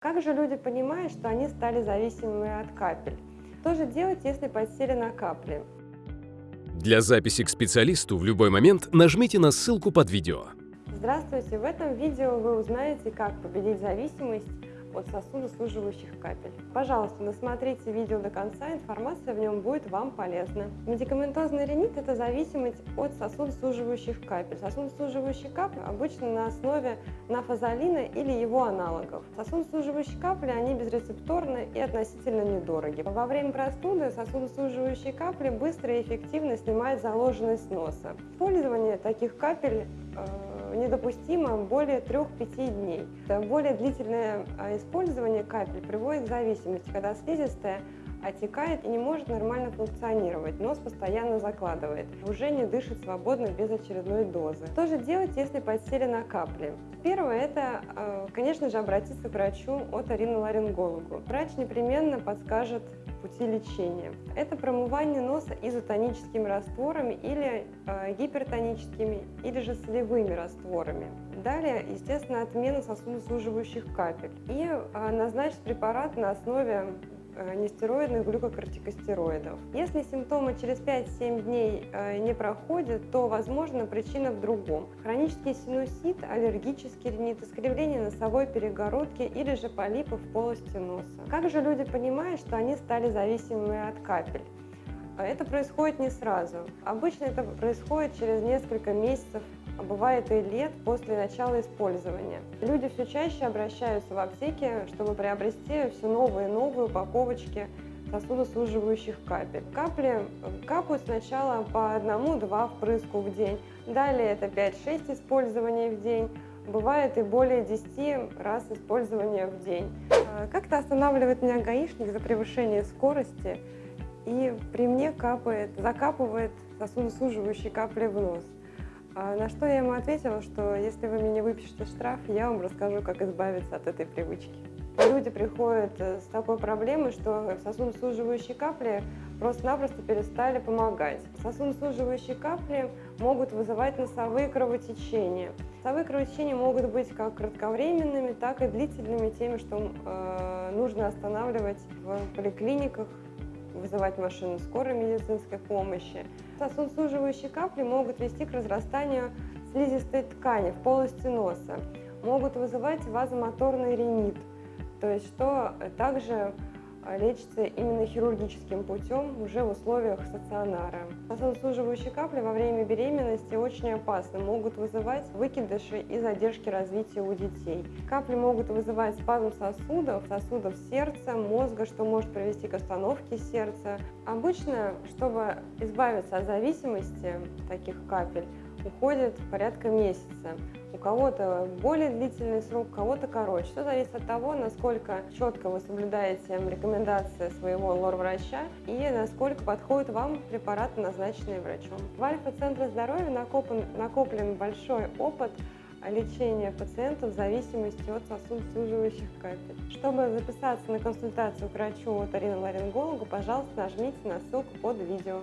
Как же люди понимают, что они стали зависимыми от капель? Что же делать, если подсели на капли? Для записи к специалисту в любой момент нажмите на ссылку под видео. Здравствуйте! В этом видео вы узнаете, как победить зависимость от сосудослуживающих капель. Пожалуйста, досмотрите видео до конца, информация в нем будет вам полезна. Медикаментозный ринит – это зависимость от сосудослуживающих капель. Сосудослуживающие капли обычно на основе нафазолина или его аналогов. Сосудослуживающие капли, они безрецепторны и относительно недороги. Во время простуды сосудослуживающие капли быстро и эффективно снимают заложенность носа. Использование таких капель э, недопустимо более 3-5 дней. Более длительное а, использование капель приводит к зависимости, когда слизистая отекает и не может нормально функционировать, нос постоянно закладывает, уже не дышит свободно без очередной дозы. Что же делать, если подсели на капли? Первое – это, а, конечно же, обратиться к врачу от ориноларингологу. Врач непременно подскажет пути лечения. Это промывание носа изотоническими растворами или э, гипертоническими, или же солевыми растворами. Далее, естественно, отмена сосудосуживающих капель и э, назначить препарат на основе нестероидных глюкокортикостероидов. Если симптомы через 5-7 дней э, не проходят, то, возможно, причина в другом. Хронический синусит, аллергический ринит, искривление носовой перегородки или же полипы в полости носа. Как же люди понимают, что они стали зависимыми от капель? Это происходит не сразу. Обычно это происходит через несколько месяцев а бывает и лет после начала использования. Люди все чаще обращаются в аптеки, чтобы приобрести все новые и новые упаковочки сосудосуживающих капель. Капли капают сначала по одному-два впрыску в день, далее это 5-6 использований в день, бывает и более 10 раз использования в день. А, как-то останавливает меня гаишник за превышение скорости, и при мне капает, закапывает сосудосуживающие капли в нос. А на что я ему ответила, что если вы мне выпишете штраф, я вам расскажу, как избавиться от этой привычки. Люди приходят э, с такой проблемой, что сосудосуживающие капли просто-напросто перестали помогать. Сосудосуживающие капли могут вызывать носовые кровотечения. Носовые кровотечения могут быть как кратковременными, так и длительными, теми, что э, нужно останавливать в поликлиниках, вызывать машину скорой медицинской помощи. Сосудосуживающие капли могут вести к разрастанию слизистой ткани в полости носа, могут вызывать вазомоторный ринит, то есть что также лечится именно хирургическим путем уже в условиях стационара. Сосудосуживающие капли во время беременности очень опасны, могут вызывать выкидыши и задержки развития у детей. Капли могут вызывать спазм сосудов, сосудов сердца, мозга, что может привести к остановке сердца. Обычно, чтобы избавиться от зависимости таких капель, уходит порядка месяца. У кого-то более длительный срок, у кого-то короче. Все зависит от того, насколько четко вы соблюдаете рекомендации своего лор-врача и насколько подходит вам препараты, назначенные врачом. В Альфа-центре здоровья накоплен, накоплен большой опыт лечения пациентов в зависимости от сосудосуживающих капель. Чтобы записаться на консультацию к врачу от оториноларингологу, пожалуйста, нажмите на ссылку под видео.